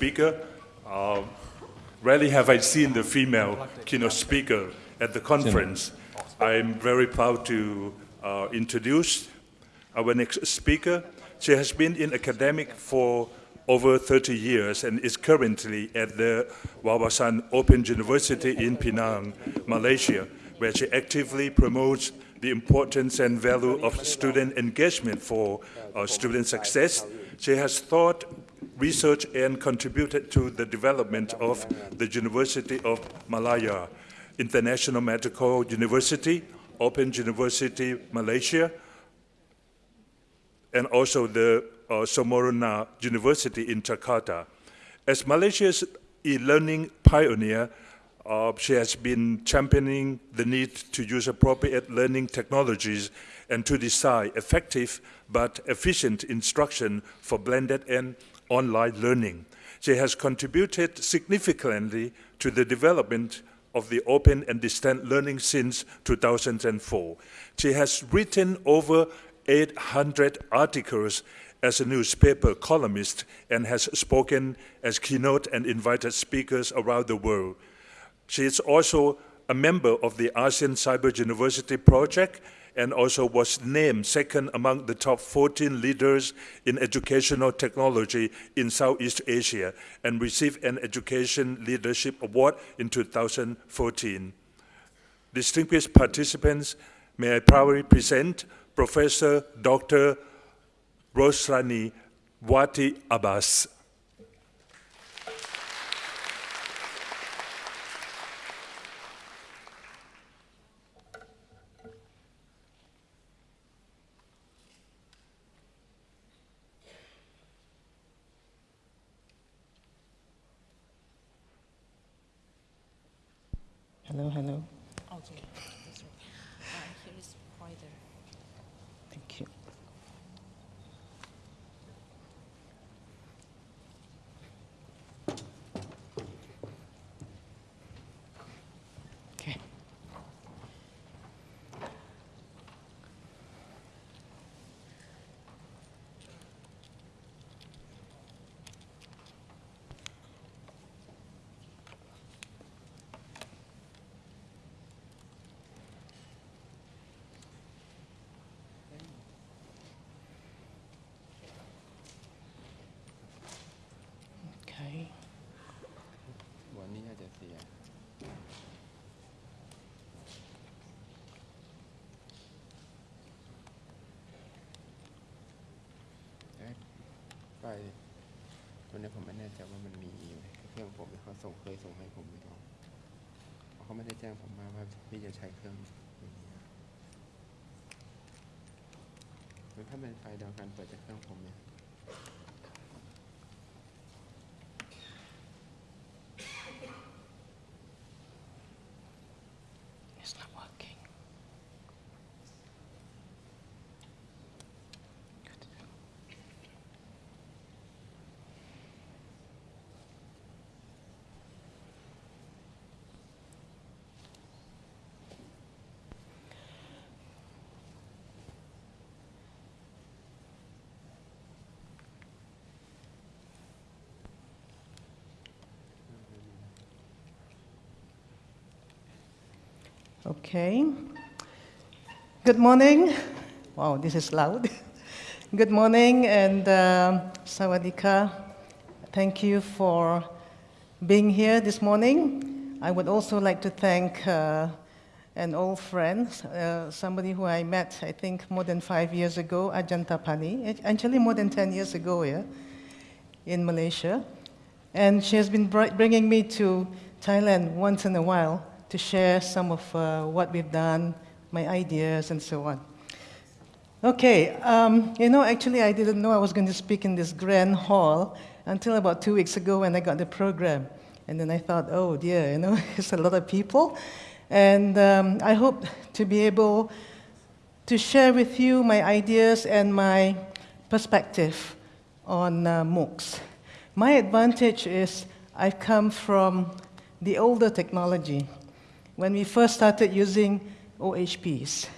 speaker. Uh, rarely have I seen the female keynote speaker at the conference. I'm very proud to uh, introduce our next speaker. She has been in academic for over 30 years and is currently at the Wawasan Open University in Penang, Malaysia, where she actively promotes the importance and value of student engagement for uh, student success. She has taught, researched, and contributed to the development of the University of Malaya, International Medical University, Open University Malaysia, and also the uh, University in Jakarta. As Malaysia's e-learning pioneer, uh, she has been championing the need to use appropriate learning technologies and to design effective but efficient instruction for blended and online learning. She has contributed significantly to the development of the open and distant learning since 2004. She has written over 800 articles as a newspaper columnist and has spoken as keynote and invited speakers around the world. She is also a member of the ASEAN Cyber University Project and also was named second among the top 14 leaders in educational technology in Southeast Asia and received an Education Leadership Award in 2014. Distinguished participants, may I proudly present Professor Dr. Zoraini Wati Abas. ตัวนี้ผมไม่แน่ใจว่ามันมีเครื่องผมเขาส่งเคยส่งให้ผมไม่รู้เขาไม่ได้แจ้งผมมาว่าพี่จะใช้เครื่องอย่างนี้ถ้าเป็นไฟล์เดียวกันเปิดจากเครื่องผมเนี่ย Okay. Good morning. Wow, this is loud. Good morning and um sawadika. Thank you for being here this morning. I would also like to thank uh, an old friend, uh, somebody who I met, I think, more than five years ago, Ajanta Pani, actually more than 10 years ago, yeah, in Malaysia. And she has been bri- bringing me to Thailand once in a while to share some of uh, what we've done, my ideas, and so on. Okay, um, you know, actually, I didn't know I was going to speak in this grand hall until about two weeks ago when I got the program. And then I thought, oh dear, you know, it's a lot of people. And um, I hope to be able to share with you my ideas and my perspective on uh, MOOCs. My advantage is I've come from the older technology when we first started using OHPs.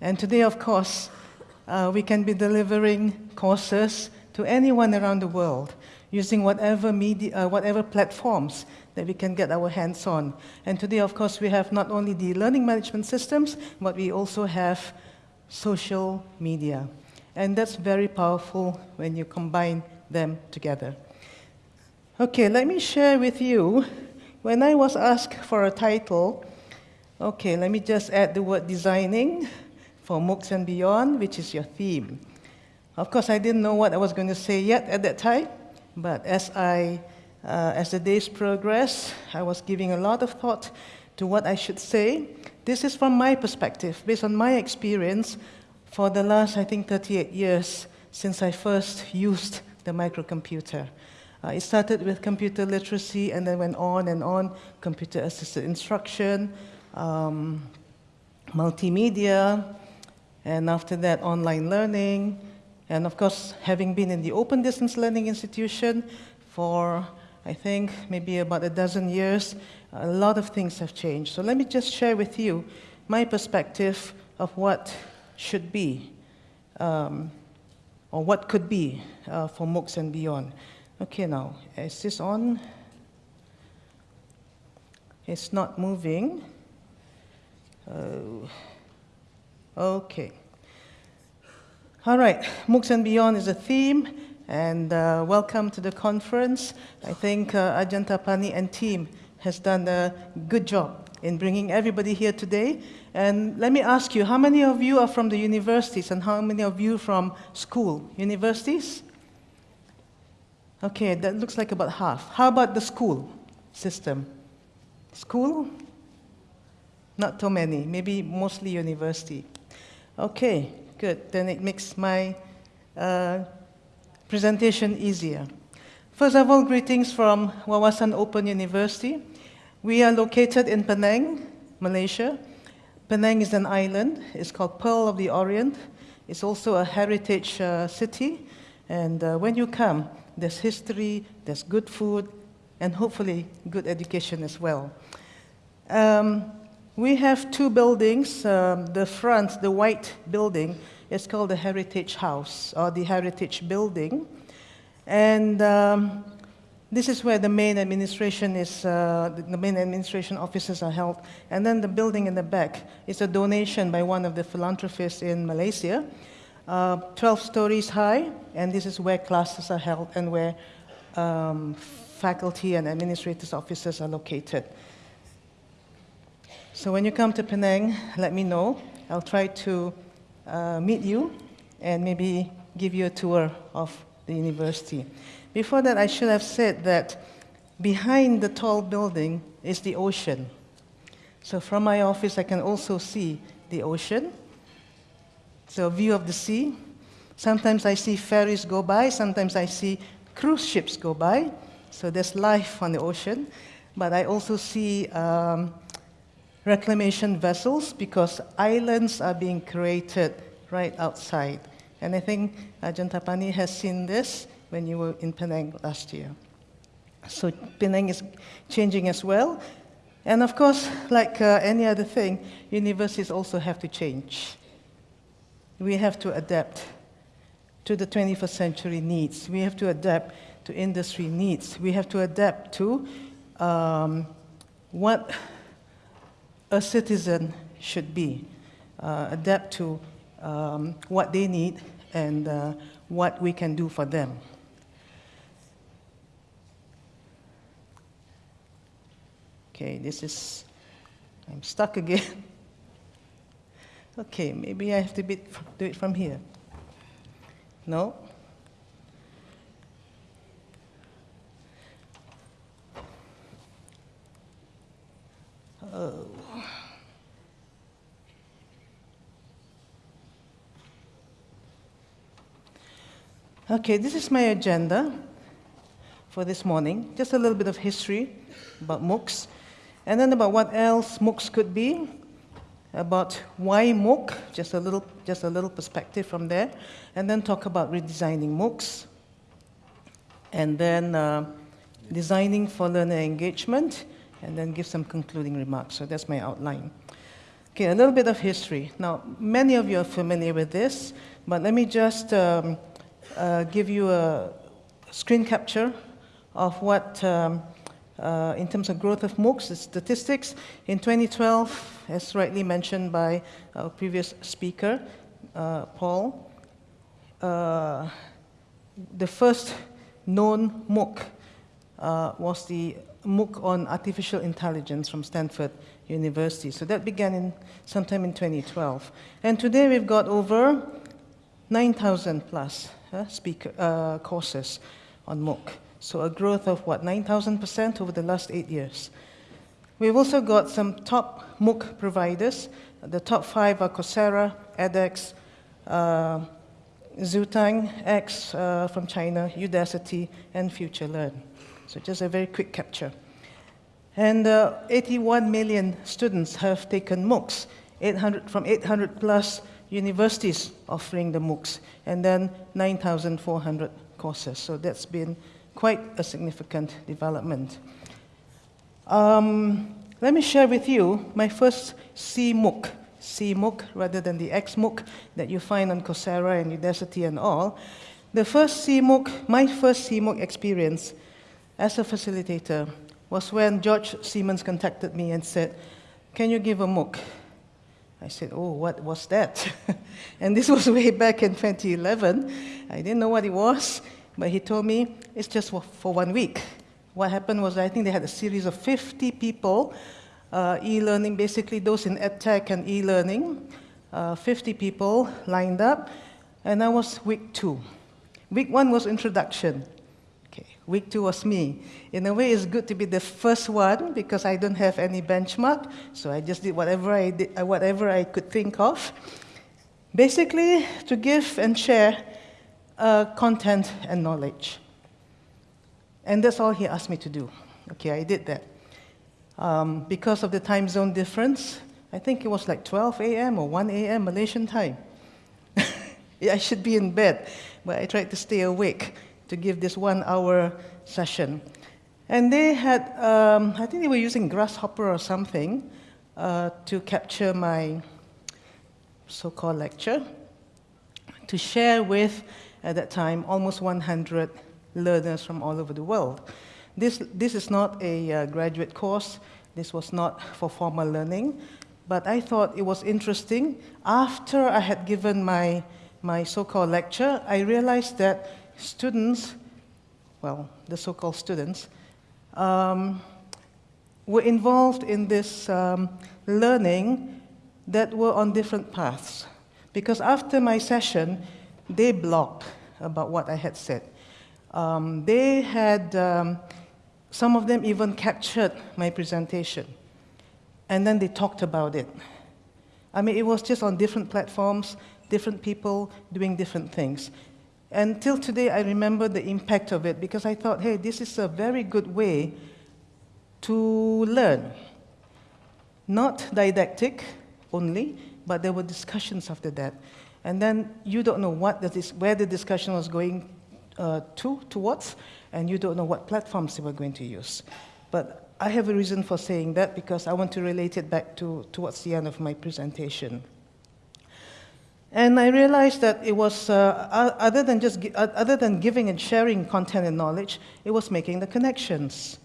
And today, of course, uh, we can be delivering courses to anyone around the world using whatever, media, uh, whatever platforms that we can get our hands on. And today, of course, we have not only the learning management systems, but we also have social media. And that's very powerful when you combine them together. Okay, let me share with you. When I was asked for a title, okay, let me just add the word designing for MOOCs and beyond, which is your theme. Of course, I didn't know what I was going to say yet at that time, but as, I, uh, as the days progressed, I was giving a lot of thought to what I should say. This is from my perspective, based on my experience for the last, I think, 38 years since I first used the microcomputer. Uh, it started with computer literacy and then went on and on, computer assisted instruction, um, multimedia, and after that, online learning. And of course, having been in the open distance learning institution for, I think, maybe about a dozen years, a lot of things have changed. So let me just share with you my perspective of what should be, um, or what could be uh, for MOOCs and beyond. Okay, now, is this on? It's not moving. Oh. Okay. All right, MOOCs and Beyond is a theme, and uh, welcome to the conference. I think uh, Ajahn Tapani and team has done a good job in bringing everybody here today. And let me ask you, how many of you are from the universities and how many of you from school? Universities? Okay, that looks like about half. How about the school system? School? Not too many, maybe mostly university. Okay, good. Then it makes my uh, presentation easier. First of all, greetings from Wawasan Open University. We are located in Penang, Malaysia. Penang is an island. It's called Pearl of the Orient. It's also a heritage uh, city. And uh, when you come, there's history, there's good food, and hopefully good education as well. Um, we have two buildings. Um, the front, the white building, is called the Heritage House or the Heritage Building. And um, this is where the main administration is, uh, the main administration offices are held. And then the building in the back is a donation by one of the philanthropists in Malaysia uh, 12 stories high, and this is where classes are held and where um, faculty and administrators' offices are located. So when you come to Penang, let me know. I'll try to uh, meet you and maybe give you a tour of the university. Before that, I should have said that behind the tall building is the ocean. So from my office, I can also see the ocean. So view of the sea. Sometimes I see ferries go by, sometimes I see cruise ships go by. So there's life on the ocean. But I also see um, reclamation vessels because islands are being created right outside. And I think Ajahn Tapani has seen this when you were in Penang last year. So Penang is changing as well. And of course, like uh, any other thing, universities also have to change we have to adapt to the 21st century needs. We have to adapt to industry needs. We have to adapt to um, what a citizen should be, uh, adapt to um, what they need and uh, what we can do for them. Okay, this is, I'm stuck again. Okay, maybe I have to do it from here. No? Oh. Okay, this is my agenda for this morning. Just a little bit of history about MOOCs, and then about what else MOOCs could be, about why MOOC, just a little, just a little perspective from there, and then talk about redesigning MOOCs, and then uh, designing for learner engagement, and then give some concluding remarks. So that's my outline. Okay, a little bit of history. Now, many of you are familiar with this, but let me just um, uh, give you a screen capture of what, um, uh, in terms of growth of MOOCs, statistics. In 2012, as rightly mentioned by our previous speaker, uh, Paul, uh, the first known MOOC uh, was the MOOC on artificial intelligence from Stanford University. So that began in sometime in 2012. And today we've got over 9,000 plus uh, speaker, uh, courses on MOOC. So a growth of what, 9,000% over the last eight years. We've also got some top MOOC providers. The top five are Coursera, edX, uh, Xuetang, X uh, from China, Udacity, and FutureLearn. So just a very quick capture. And uh, 81 million students have taken MOOCs, 800, from 800 plus universities offering the MOOCs, and then 9,400 courses. So that's been quite a significant development. Um, let me share with you my first CMOOC, CMOOC rather than the XMOOC that you find on Coursera and Udacity and all. The first CMOOC, my first CMOOC experience as a facilitator was when George Siemens contacted me and said, Can you give a MOOC? I said, Oh, what was that? and this was way back in 2011. I didn't know what it was, but he told me it's just for, one week. What happened was, I think they had a series of 50 people, uh, e learning, basically those in edtech and e learning, uh, 50 people lined up, and that was week two. Week one was introduction. Okay, week two was me. In a way, it's good to be the first one because I don't have any benchmark, so I just did whatever I, did, whatever I could think of. Basically, to give and share uh, content and knowledge. And that's all he asked me to do. Okay, I did that. Um, because of the time zone difference, I think it was like 12 a.m. or 1 a.m. Malaysian time. I should be in bed, but I tried to stay awake to give this one hour session. And they had, um, I think they were using Grasshopper or something uh, to capture my so called lecture, to share with, at that time, almost 100 learners from all over the world. This, this is not a uh, graduate course, this was not for formal learning, but I thought it was interesting. After I had given my, my so called lecture, I realized that students, well, the so called students, um, were involved in this um, learning that were on different paths. Because after my session, they blogged about what I had said. Um, they had, um, some of them even captured my presentation. And then they talked about it. I mean, it was just on different platforms, different people doing different things. And till today, I remember the impact of it because I thought, hey, this is a very good way to learn. Not didactic only, but there were discussions after that. And then you don't know what that is, where the discussion was going uh, to, towards, and you don't know what platforms they were going to use. But I have a reason for saying that because I want to relate it back to towards the end of my presentation. And I realized that it was, uh, other, than just, other than giving and sharing content and knowledge, it was making the connections.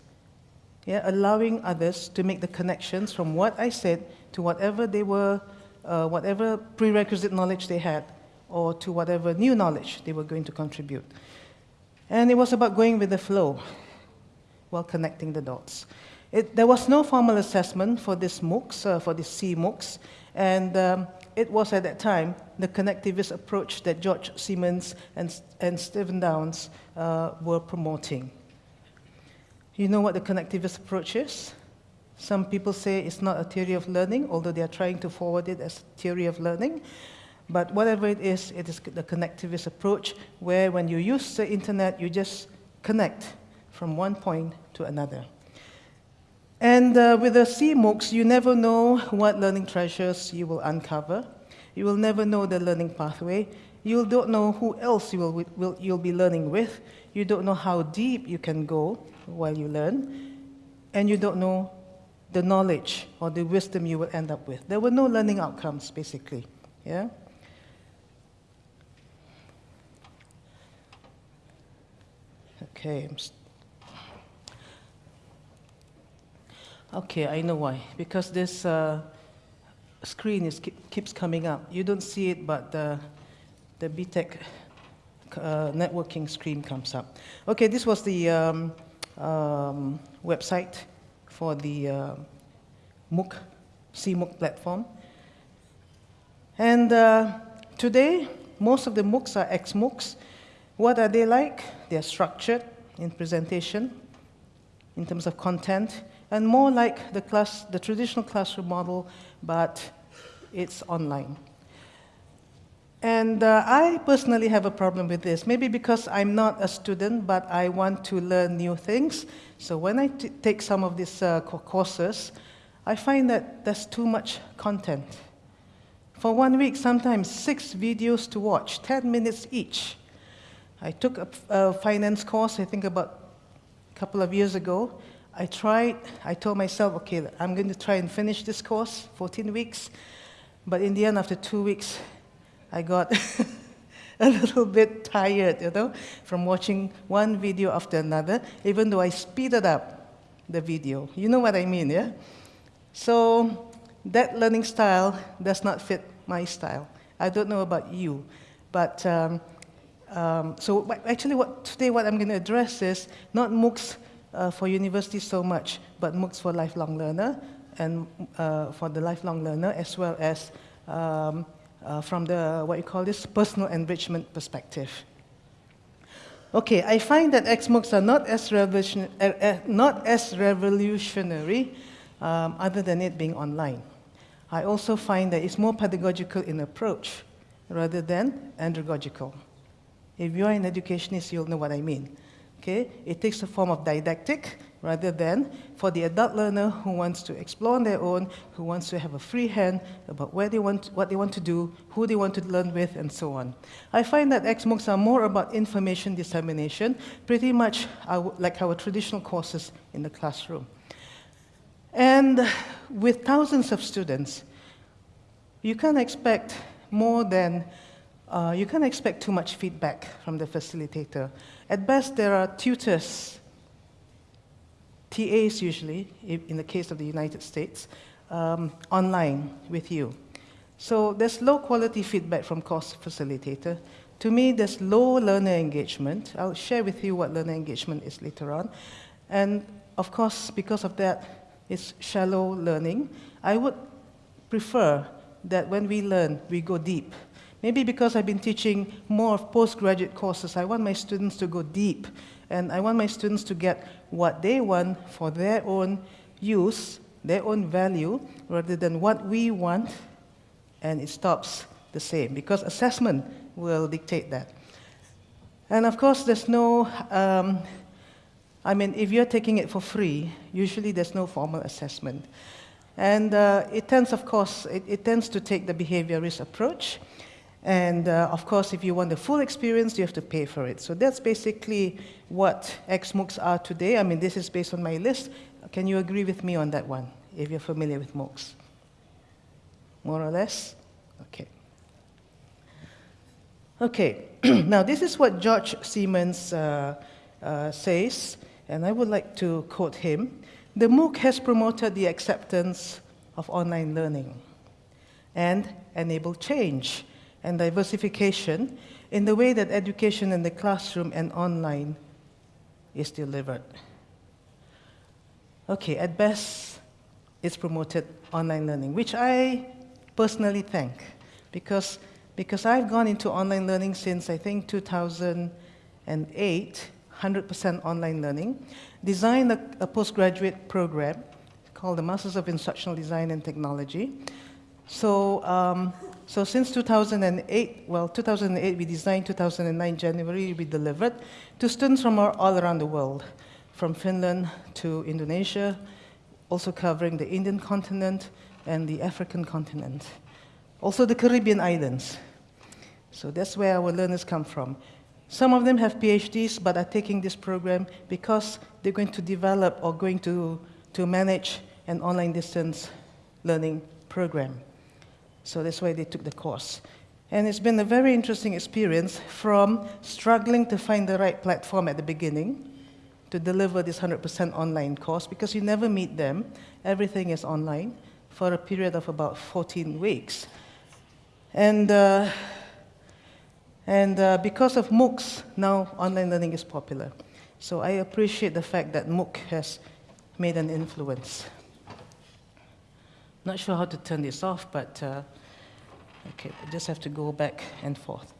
Yeah, allowing others to make the connections from what I said to whatever they were, uh, whatever prerequisite knowledge they had, or to whatever new knowledge they were going to contribute. And it was about going with the flow while connecting the dots. It, there was no formal assessment for this MOOCs, uh, for this C MOOCs, and um, it was at that time the connectivist approach that George Siemens and, and Stephen Downes uh, were promoting. You know what the connectivist approach is? Some people say it's not a theory of learning, although they are trying to forward it as a theory of learning. But whatever it is, it is the connectivist approach where when you use the internet, you just connect from one point to another. And uh, with the CMOOCs, you never know what learning treasures you will uncover. You will never know the learning pathway. You don't know who else you will, will, you'll be learning with. You don't know how deep you can go while you learn. And you don't know the knowledge or the wisdom you will end up with. There were no learning outcomes, basically. Yeah? Okay. Okay, I know why. Because this uh, screen is keeps coming up. You don't see it, but the the BTEC uh, networking screen comes up. Okay, this was the um, um, website for the uh, MOOC, CMOOC platform. And uh, today, most of the MOOCs are XMOOCs. What are they like? They're structured in presentation, in terms of content, and more like the, class, the traditional classroom model, but it's online. And uh, I personally have a problem with this, maybe because I'm not a student, but I want to learn new things. So when I take some of these uh, courses, I find that there's too much content. For one week, sometimes six videos to watch, 10 minutes each. I took a, a finance course, I think about a couple of years ago. I tried, I told myself, okay, I'm going to try and finish this course, 14 weeks. But in the end, after two weeks, I got a little bit tired, you know, from watching one video after another, even though I speeded up the video. You know what I mean, yeah? So that learning style does not fit my style. I don't know about you, but um, um, so actually, what today what I'm going to address is not MOOCs uh, for university so much, but MOOCs for lifelong learner and uh, for the lifelong learner as well as um, uh, from the what you call this personal enrichment perspective. Okay, I find that XMOOCs are not as, revolution, uh, uh, not as revolutionary um, other than it being online. I also find that it's more pedagogical in approach rather than andragogical. If you're an educationist, you'll know what I mean. Okay? It takes the form of didactic rather than for the adult learner who wants to explore on their own, who wants to have a free hand about where they want, what they want to do, who they want to learn with, and so on. I find that XMOOCs are more about information dissemination, pretty much like our traditional courses in the classroom. And with thousands of students, you can't expect more than, uh, you can't expect too much feedback from the facilitator. At best, there are tutors, TAs usually, in the case of the United States, um, online with you. So there's low quality feedback from course facilitator. To me, there's low learner engagement. I'll share with you what learner engagement is later on. And of course, because of that, it's shallow learning. I would prefer that when we learn, we go deep. Maybe because I've been teaching more of postgraduate courses, I want my students to go deep. And I want my students to get what they want for their own use, their own value, rather than what we want, and it stops the same. Because assessment will dictate that. And of course, there's no, um, I mean, if you're taking it for free, usually there's no formal assessment. And uh, it tends, of course, it, it tends to take the behaviorist approach. And uh, of course, if you want the full experience, you have to pay for it. So that's basically what XMOOCs are today. I mean, this is based on my list. Can you agree with me on that one, if you're familiar with MOOCs? More or less? Okay. Okay, now this is what George Siemens uh, uh, says, and I would like to quote him. The MOOC has promoted the acceptance of online learning and enabled change and diversification in the way that education in the classroom and online is delivered. Okay, at best, it's promoted online learning, which I personally thank because, because I've gone into online learning since I think 2008, 100% online learning, designed a, a postgraduate program called the Masters of Instructional Design and Technology. So, um, so since 2008, well, 2008 we designed, 2009 January we delivered to students from all, around the world, from Finland to Indonesia, also covering the Indian continent and the African continent, also the Caribbean islands. So that's where our learners come from. Some of them have PhDs but are taking this program because they're going to develop or going to, to manage an online distance learning program. So that's why they took the course. And it's been a very interesting experience from struggling to find the right platform at the beginning to deliver this 100% online course because you never meet them. Everything is online for a period of about 14 weeks. And, uh, and uh, because of MOOCs, now online learning is popular. So I appreciate the fact that MOOC has made an influence. Not sure how to turn this off, but uh, okay, I just have to go back and forth.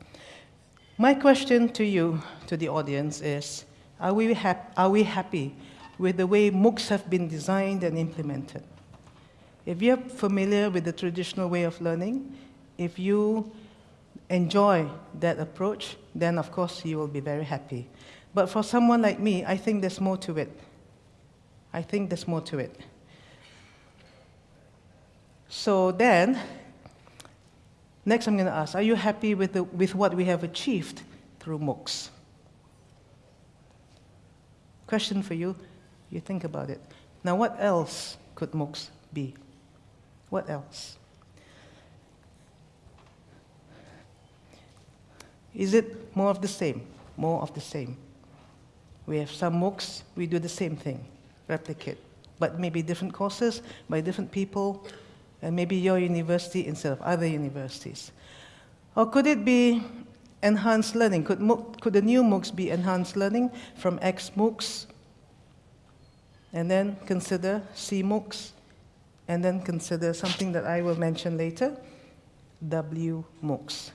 My question to you, to the audience, is are we, are we happy with the way MOOCs have been designed and implemented? If you're familiar with the traditional way of learning, if you enjoy that approach, then of course you will be very happy. But for someone like me, I think there's more to it. I think there's more to it. So then, next I'm going to ask Are you happy with, the, with what we have achieved through MOOCs? Question for you. You think about it. Now, what else could MOOCs be? What else? Is it more of the same? More of the same. We have some MOOCs, we do the same thing, replicate, but maybe different courses by different people, and maybe your university instead of other universities. Or could it be enhanced learning? Could, could the new MOOCs be enhanced learning from X MOOCs, and then consider C MOOCs, and then consider something that I will mention later, W MOOCs?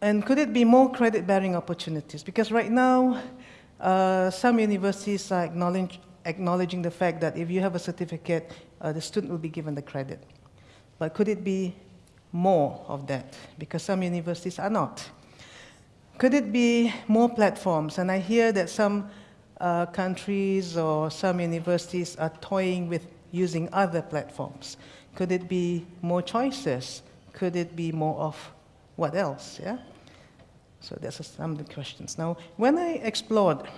And could it be more credit bearing opportunities? Because right now, uh, some universities are acknowledge, acknowledging the fact that if you have a certificate, uh, the student will be given the credit. But could it be more of that? Because some universities are not. Could it be more platforms? And I hear that some uh, countries or some universities are toying with using other platforms. Could it be more choices? Could it be more of what else? Yeah? So that's some of the questions. Now, when I explored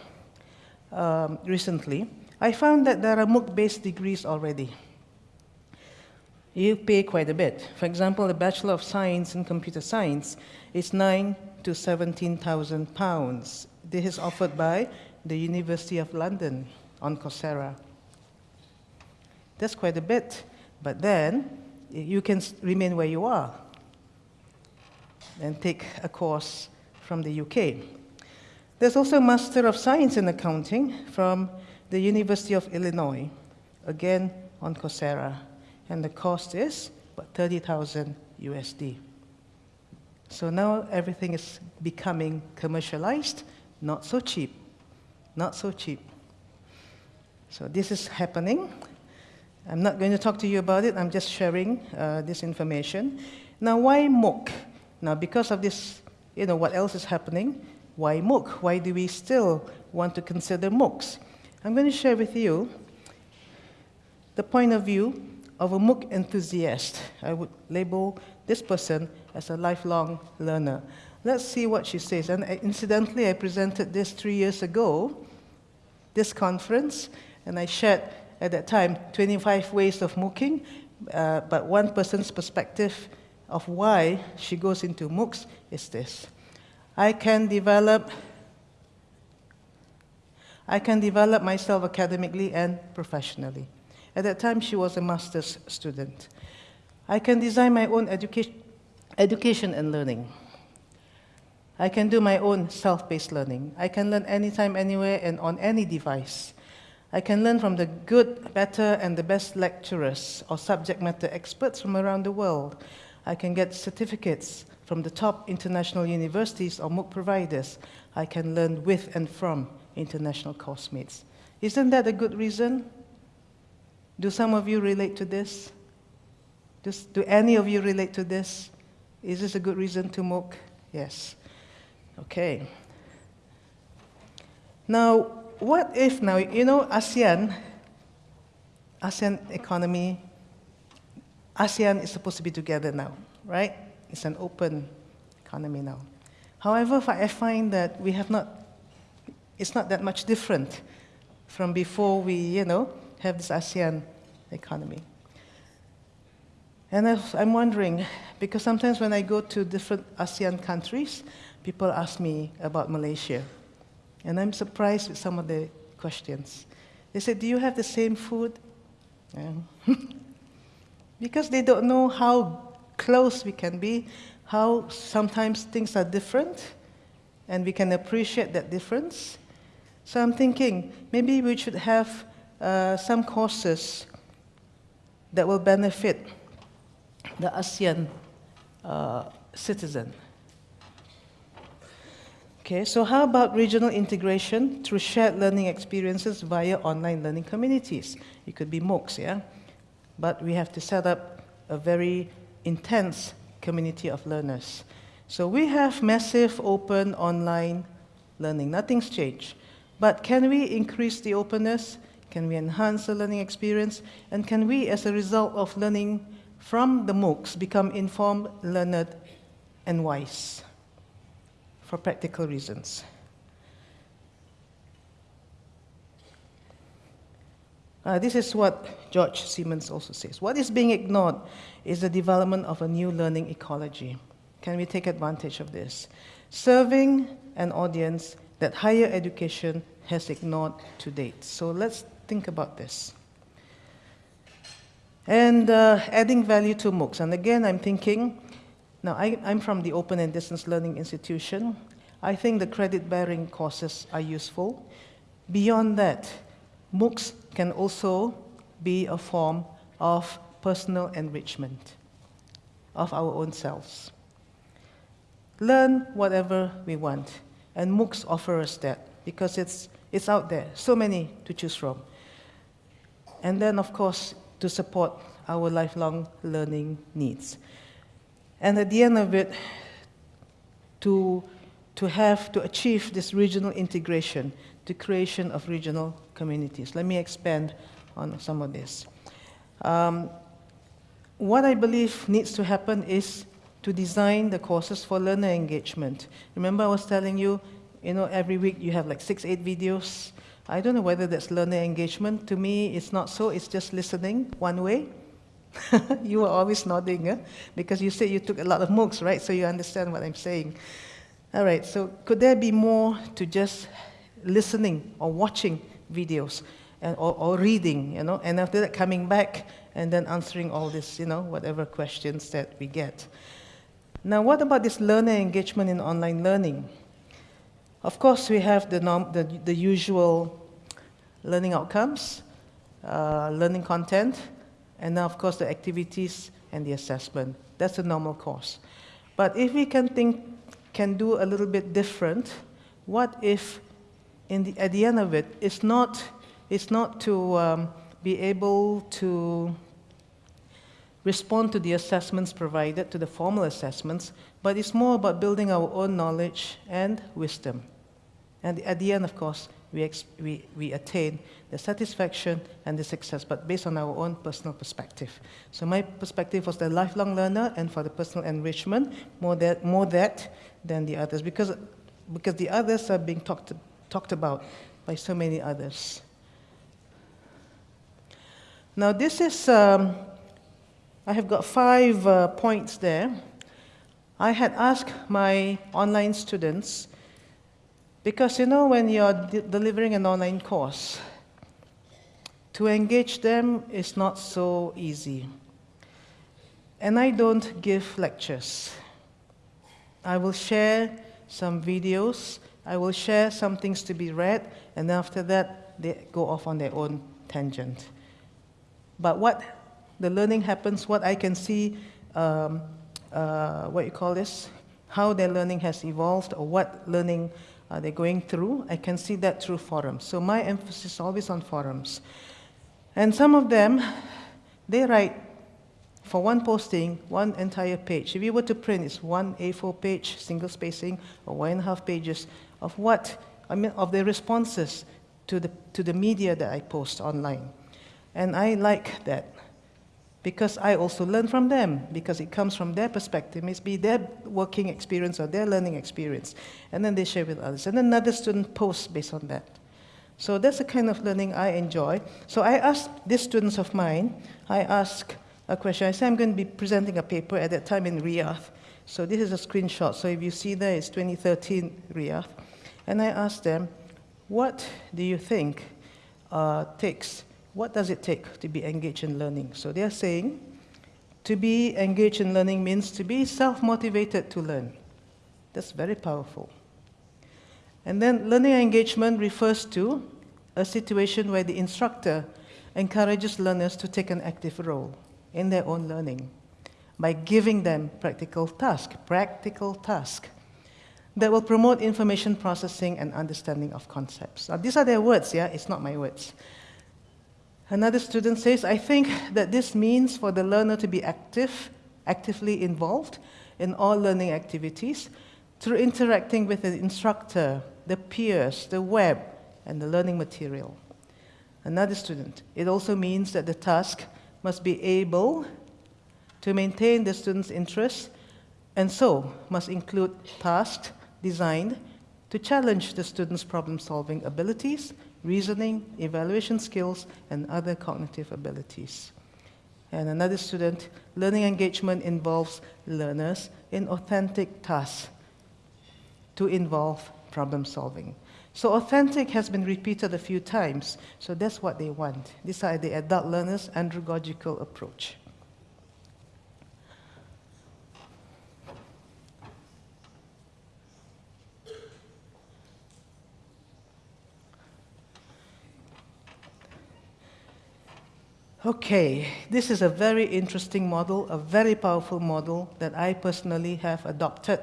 um, recently, I found that there are MOOC-based degrees already. You pay quite a bit. For example, a Bachelor of Science in Computer Science is nine to 17,000 pounds. This is offered by the University of London on Coursera. That's quite a bit, but then you can remain where you are and take a course from the UK. There's also a Master of Science in Accounting from the University of Illinois, again on Coursera, and the cost is about 30,000 USD. So now everything is becoming commercialized, not so cheap, not so cheap. So this is happening. I'm not going to talk to you about it, I'm just sharing uh, this information. Now, why MOOC? Now, because of this you know, what else is happening? Why MOOC? Why do we still want to consider MOOCs? I'm going to share with you the point of view of a MOOC enthusiast. I would label this person as a lifelong learner. Let's see what she says. And incidentally, I presented this three years ago, this conference, and I shared at that time 25 ways of MOOCing, uh, but one person's perspective of why she goes into MOOCs is this. I can develop I can develop myself academically and professionally. At that time, she was a master's student. I can design my own education, education and learning. I can do my own self-based learning. I can learn anytime, anywhere, and on any device. I can learn from the good, better, and the best lecturers or subject matter experts from around the world. I can get certificates from the top international universities or MOOC providers. I can learn with and from international course mates. Isn't that a good reason? Do some of you relate to this? Does, do any of you relate to this? Is this a good reason to MOOC? Yes. Okay. Now, what if now, you know, ASEAN, ASEAN economy ASEAN is supposed to be together now, right? It's an open economy now. However, I find that we have not, it's not that much different from before we, you know, have this ASEAN economy. And I'm wondering, Because sometimes when I go to different ASEAN countries, people ask me about Malaysia. And I'm surprised with some of the questions. They say, Do you have the same food? Yeah. Um, because they don't know how close we can be, how sometimes things are different, and we can appreciate that difference. So I'm thinking maybe we should have uh, some courses that will benefit the ASEAN uh, citizen. Okay, so how about regional integration through shared learning experiences via online learning communities? It could be MOOCs, yeah? But we have to set up a very intense community of learners. So we have massive open online learning. Nothing's changed. But can we increase the openness? Can we enhance the learning experience? And can we, as a result of learning from the MOOCs, become informed, learned, and wise? for practical reasons. Uh, this is what George Siemens also says. What is being ignored is the development of a new learning ecology. Can we take advantage of this? Serving an audience that higher education has ignored to date. So let's think about this. And uh, adding value to MOOCs. And again, I'm thinking now, I, am from the Open and Distance Learning Institution. I think the credit bearing courses are useful. Beyond that, MOOCs can also be a form of personal enrichment of our own selves. Learn whatever we want, and MOOCs offer us that because it's, it's out there, so many to choose from. And then, of course, to support our lifelong learning needs. And at the end of it, to, to have, to achieve this regional integration, the creation of regional communities. Let me expand on some of this. Um, what I believe needs to happen is to design the courses for learner engagement. Remember I was telling you, you know, every week you have like six, eight videos. I don't know whether that's learner engagement. To me, it's not so. It's just listening one way. you were always nodding, eh? because you said you took a lot of MOOCs, right? So you understand what I'm saying. All right, so could there be more to just listening or watching videos and, or, or reading, you know, and after that coming back and then answering all this, you know, whatever questions that we get. Now, what about this learner engagement in online learning? Of course, we have the, norm, the, the usual learning outcomes, uh, learning content, and now, of course, the activities and the assessment. That's a normal course. But if we can think, can do a little bit different, what if in the, at the end of it, it's not, it's not to um, be able to respond to the assessments provided, to the formal assessments, but it's more about building our own knowledge and wisdom. And at the end, of course, we, we, we attain the satisfaction and the success, but based on our own personal perspective. So my perspective was the lifelong learner and for the personal enrichment, more that, more that than the others, because, because the others are being talked, talked about by so many others. Now this is, um, I have got five uh, points there. I had asked my online students because you know, when you're de delivering an online course, to engage them is not so easy. And I don't give lectures. I will share some videos, I will share some things to be read, and after that, they go off on their own tangent. But what the learning happens, what I can see, um, uh, what you call this, how their learning has evolved, or what learning uh, they're going through. I can see that through forums. So my emphasis is always on forums. And some of them, they write for one posting, one entire page. If you were to print, it's one A4 page, single spacing, or one and a half pages of what, I mean, of the responses to the, to the media that I post online. And I like that because I also learn from them, because it comes from their perspective, maybe their working experience or their learning experience, and then they share with others. And another student posts based on that. So that's the kind of learning I enjoy. So I ask these students of mine, I ask a question. I said I'm going to be presenting a paper at that time in Riyadh. So this is a screenshot. So if you see there, it's 2013 Riyadh. And I asked them, what do you think uh, takes, what does it take to be engaged in learning? So they're saying, to be engaged in learning means to be self-motivated to learn. That's very powerful. And then learning engagement refers to a situation where the instructor encourages learners to take an active role in their own learning by giving them practical tasks, practical tasks that will promote information processing and understanding of concepts. Now, these are their words, yeah? It's not my words. Another student says, I think that this means for the learner to be active, actively involved in all learning activities through interacting with the instructor, the peers, the web, and the learning material. Another student, it also means that the task must be able to maintain the student's interest and so must include tasks designed to challenge the student's problem-solving abilities, reasoning, evaluation skills, and other cognitive abilities. And another student, learning engagement involves learners in authentic tasks to involve problem solving. So authentic has been repeated a few times, so that's what they want. These are the adult learners' andragogical approach. Okay, this is a very interesting model, a very powerful model that I personally have adopted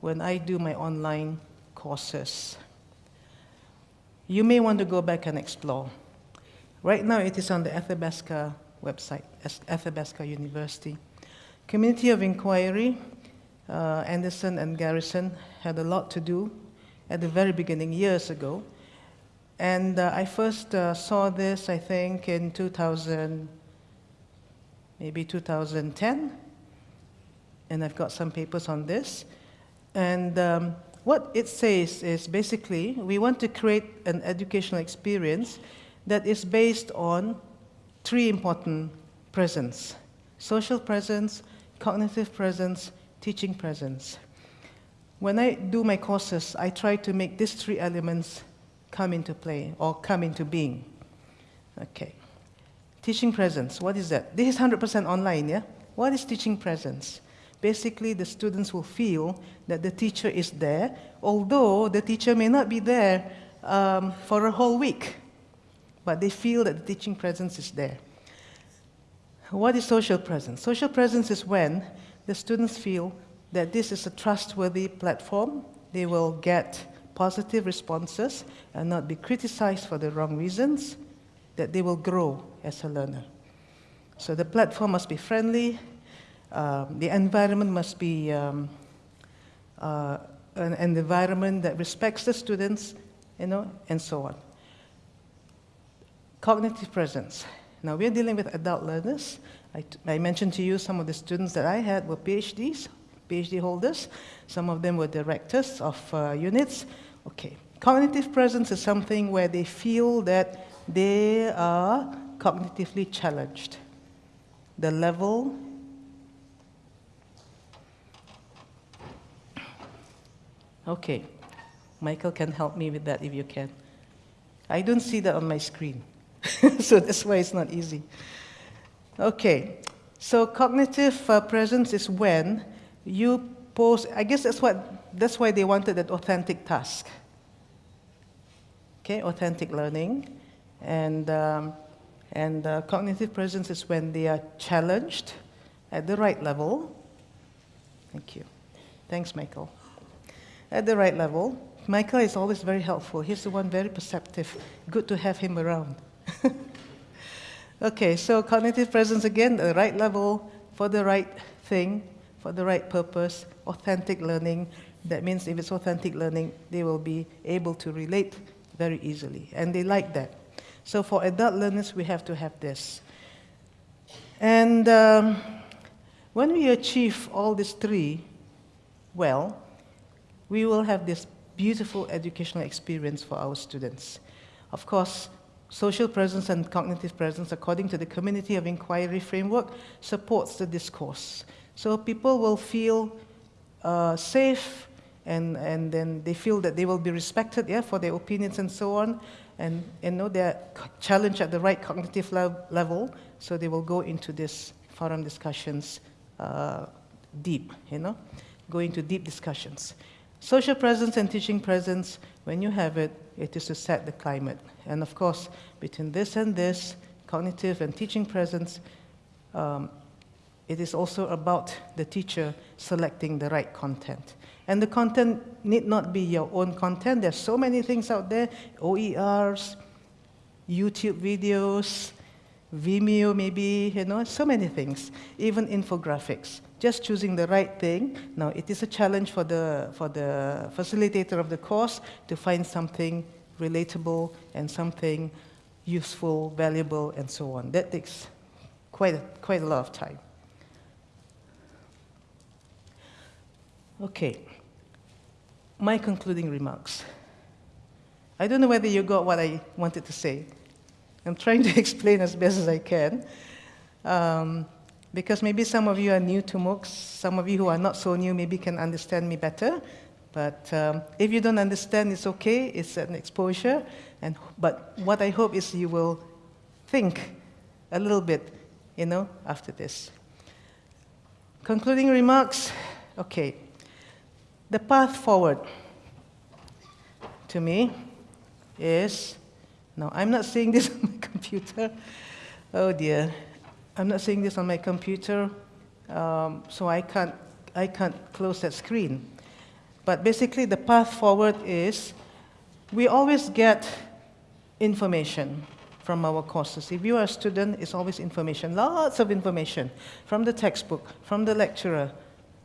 when I do my online courses. You may want to go back and explore. Right now, it is on the Athabasca website, Athabasca University. Community of Inquiry, uh, Anderson and Garrison had a lot to do at the very beginning, years ago, and uh, I first uh, saw this, I think, in 2000, maybe 2010. And I've got some papers on this. And um, what it says is basically we want to create an educational experience that is based on three important presence social presence, cognitive presence, teaching presence. When I do my courses, I try to make these three elements come into play or come into being. Okay. Teaching presence, what is that? This is 100% online, yeah? What is teaching presence? Basically, the students will feel that the teacher is there, although the teacher may not be there um, for a whole week, but they feel that the teaching presence is there. What is social presence? Social presence is when the students feel that this is a trustworthy platform, they will get positive responses and not be criticized for the wrong reasons, that they will grow as a learner. So the platform must be friendly, um, the environment must be um, uh, an, an environment that respects the students, you know, and so on. Cognitive presence. Now we're dealing with adult learners. I, I mentioned to you some of the students that I had were PhDs, PhD holders. Some of them were directors of uh, units. Okay, cognitive presence is something where they feel that they are cognitively challenged. The level Okay, Michael can help me with that if you can. I don't see that on my screen, so that's why it's not easy. Okay, so cognitive uh, presence is when you pose, I guess that's, what, that's why they wanted that authentic task. Okay, authentic learning. And, um, and uh, cognitive presence is when they are challenged at the right level. Thank you. Thanks, Michael. At the right level. Michael is always very helpful. He's the one very perceptive. Good to have him around. okay, so cognitive presence again, the right level for the right thing, for the right purpose, authentic learning. That means if it's authentic learning, they will be able to relate very easily. And they like that. So for adult learners, we have to have this. And um, when we achieve all these three well, we will have this beautiful educational experience for our students. Of course, social presence and cognitive presence, according to the community of inquiry framework, supports the discourse. So people will feel uh, safe and, and then they feel that they will be respected yeah, for their opinions and so on. And you know, they're challenged at the right cognitive lev- level, so they will go into this forum discussions uh, deep, you know, go into deep discussions. Social presence and teaching presence, when you have it, it is to set the climate. And of course, between this and this, cognitive and teaching presence, um, it is also about the teacher selecting the right content. And the content need not be your own content. There's so many things out there OERs, YouTube videos, Vimeo, maybe, you know, so many things, even infographics. Just choosing the right thing. Now, it is a challenge for the, for the facilitator of the course to find something relatable and something useful, valuable, and so on. That takes quite a, quite a lot of time. Okay, my concluding remarks. I don't know whether you got what I wanted to say. I'm trying to explain as best as I can. Um, because maybe some of you are new to MOOCs, some of you who are not so new maybe can understand me better. But um, if you don't understand, it's okay, it's an exposure. And, but what I hope is you will think a little bit, you know, after this. Concluding remarks okay. The path forward to me is no, I'm not seeing this on my computer. Oh dear. I'm not seeing this on my computer, um, so I can't, I can't close that screen. But basically, the path forward is we always get information from our courses. If you are a student, it's always information, lots of information from the textbook, from the lecturer,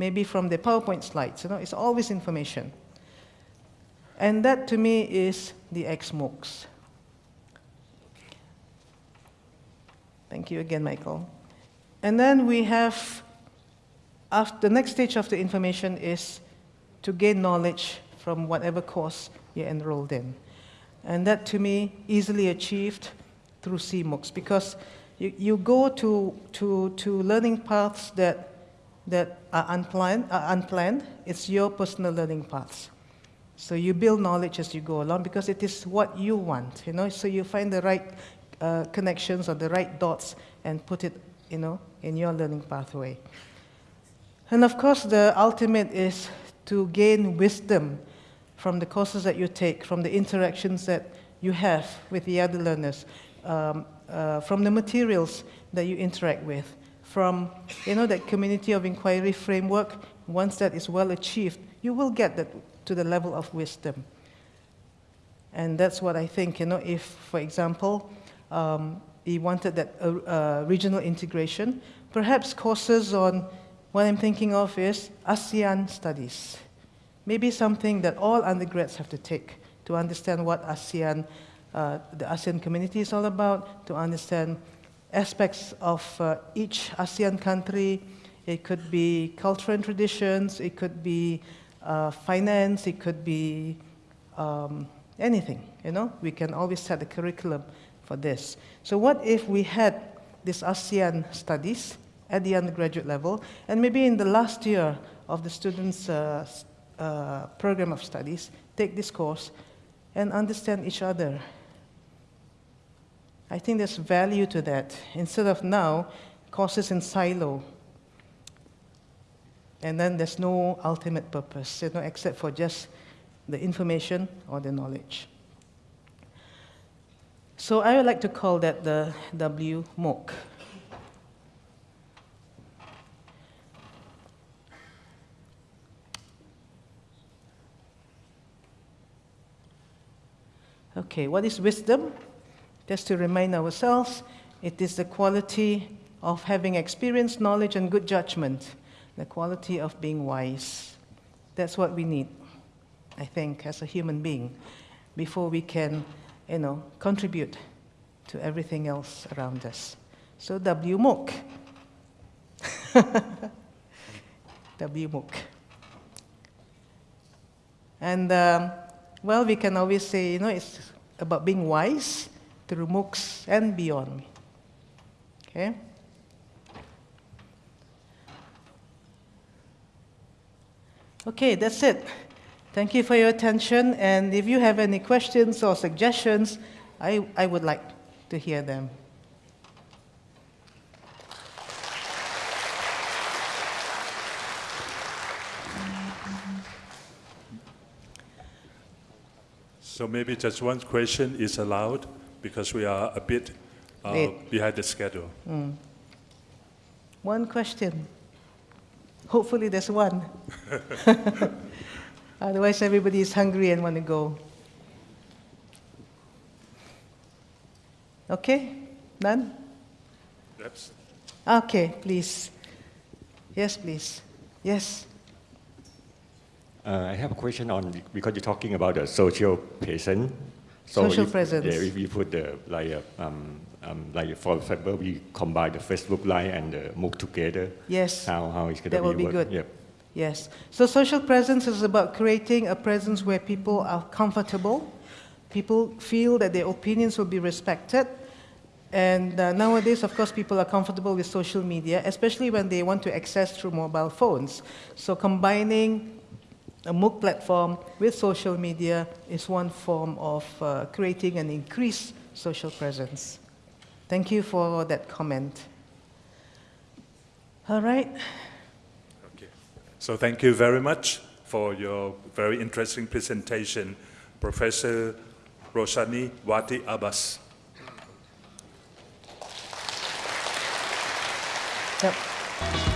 maybe from the PowerPoint slides. You know, it's always information. And that to me is the XMOOCs. Thank you again, Michael. And then we have, after, the next stage of the information is to gain knowledge from whatever course you're enrolled in. And that to me, easily achieved through CMOOCs because you, you go to, to, to learning paths that, that are unplanned, are unplanned. It's your personal learning paths. So you build knowledge as you go along because it is what you want, you know. So you find the right uh, connections or the right dots and put it, you know, in your learning pathway. And of course, the ultimate is to gain wisdom from the courses that you take, from the interactions that you have with the other learners, um, uh, from the materials that you interact with, from you know that community of inquiry framework. Once that is well achieved, you will get that to the level of wisdom. And that's what I think. You know, if, for example, um, he wanted that uh, uh, regional integration, perhaps courses on what I'm thinking of is ASEAN studies. Maybe something that all undergrads have to take to understand what ASEAN, uh, the ASEAN community is all about, to understand aspects of uh, each ASEAN country. It could be culture and traditions, it could be uh, finance, it could be um, anything, you know? We can always set the curriculum for this. So what if we had this ASEAN studies at the undergraduate level, and maybe in the last year of the students' uh, uh, program of studies, take this course and understand each other. I think there's value to that. Instead of now, courses in silo, and then there's no ultimate purpose, you know, except for just the information or the knowledge. So I would like to call that the W MOOC. Okay, what is wisdom? Just to remind ourselves, it is the quality of having experience, knowledge, and good judgment, the quality of being wise. That's what we need, I think, as a human being, before we can, you know, contribute to everything else around us. So WMOOC. WMOOC. And um, well, we can always say, you know, it's about being wise through MOOCs and beyond. Okay? Okay, that's it. Thank you for your attention, and if you have any questions or suggestions, I, I would like to hear them. So maybe just one question is allowed because we are a bit uh, behind the schedule. One question. Hopefully, there's one. Otherwise, everybody is hungry and want to go. Okay? None? That's, Okay, please. Yes, please. Yes. Uh, I have a question on because you're talking about the social presence. Social if, presence. Yeah, if we put the like uh, um, um, like for example, we combine the Facebook Live and the MOOC together. Yes. How how is going That will be be work? good. Yep. Yes. So social presence is about creating a presence where people are comfortable, people feel that their opinions will be respected. And uh, nowadays, of course, people are comfortable with social media, especially when they want to access through mobile phones. So combining a MOOC platform with social media is one form of uh, creating an increased social presence. Thank you for that comment. All right. okay. So thank you very much for your very interesting presentation, Professor Zoraini Wati Abas. Yep.